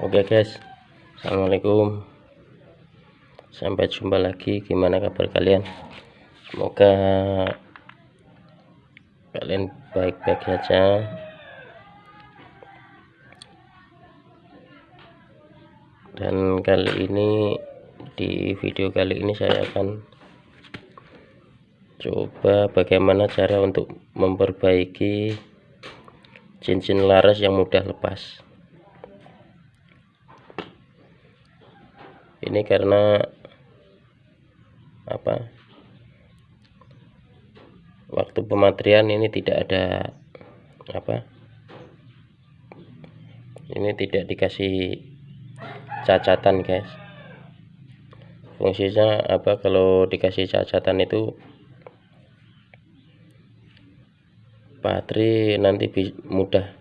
Oke guys. Assalamualaikum. Sampai jumpa lagi. Gimana kabar kalian? Semoga Kalian baik-baik saja. Dan kali ini Di video kali ini saya akan Coba bagaimana cara untuk memperbaiki cincin laras yang mudah lepas ini karena apa? Waktu pematrian ini tidak ada apa? Ini tidak dikasih cacatan guys. Fungsinya apa? Kalau dikasih cacatan itu patri nanti mudah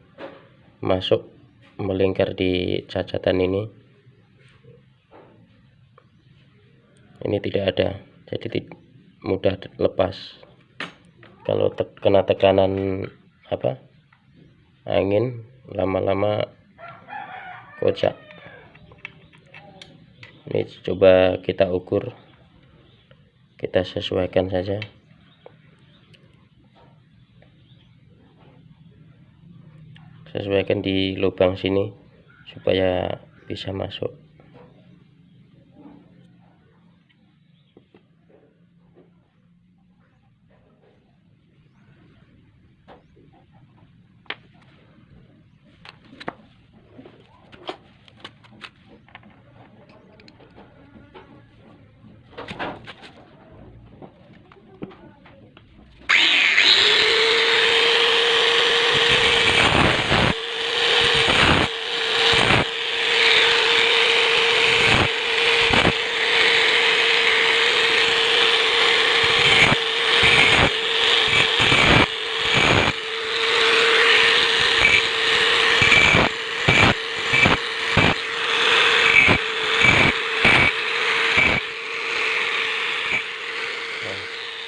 masuk melingkar di cacatan ini ini tidak ada. Jadi mudah lepas. Kalau kena tekanan apa? Angin lama-lama kocak. Ini coba kita ukur. Kita sesuaikan saja. Sesuaikan di lubang sini supaya bisa masuk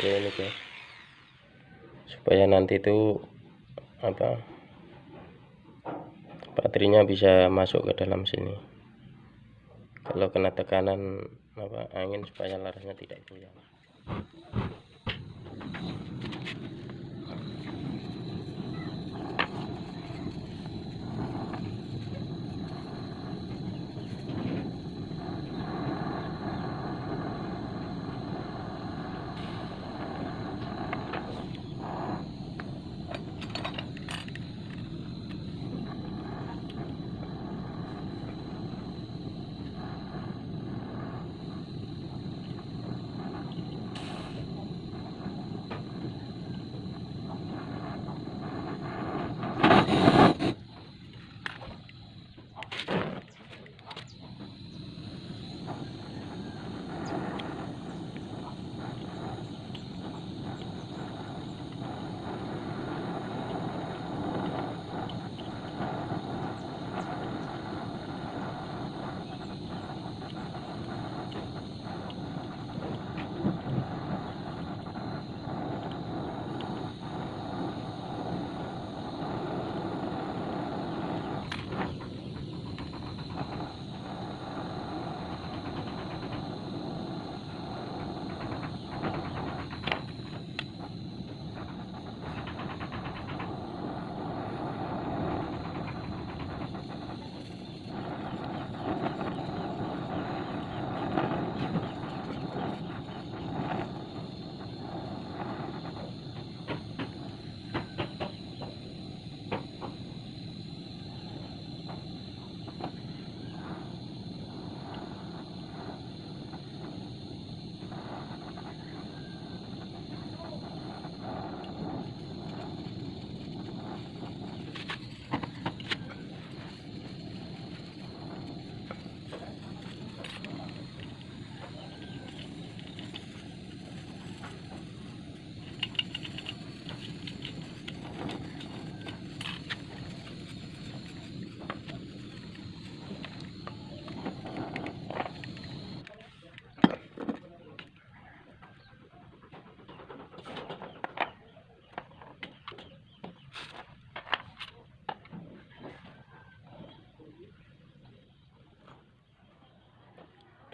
ini guys supaya nanti itu apa baterainya bisa masuk ke dalam sini. Kalau kena tekanan apa angin supaya larasnya tidak goyang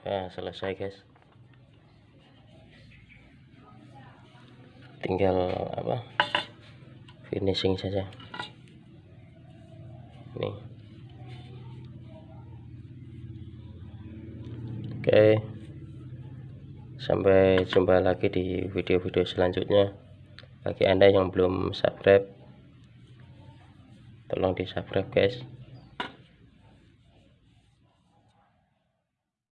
sudah selesai guys. Tinggal apa finishing saja. Ini oke. Sampai jumpa lagi di video-video selanjutnya. Bagi anda yang belum subscribe tolong di subscribe guys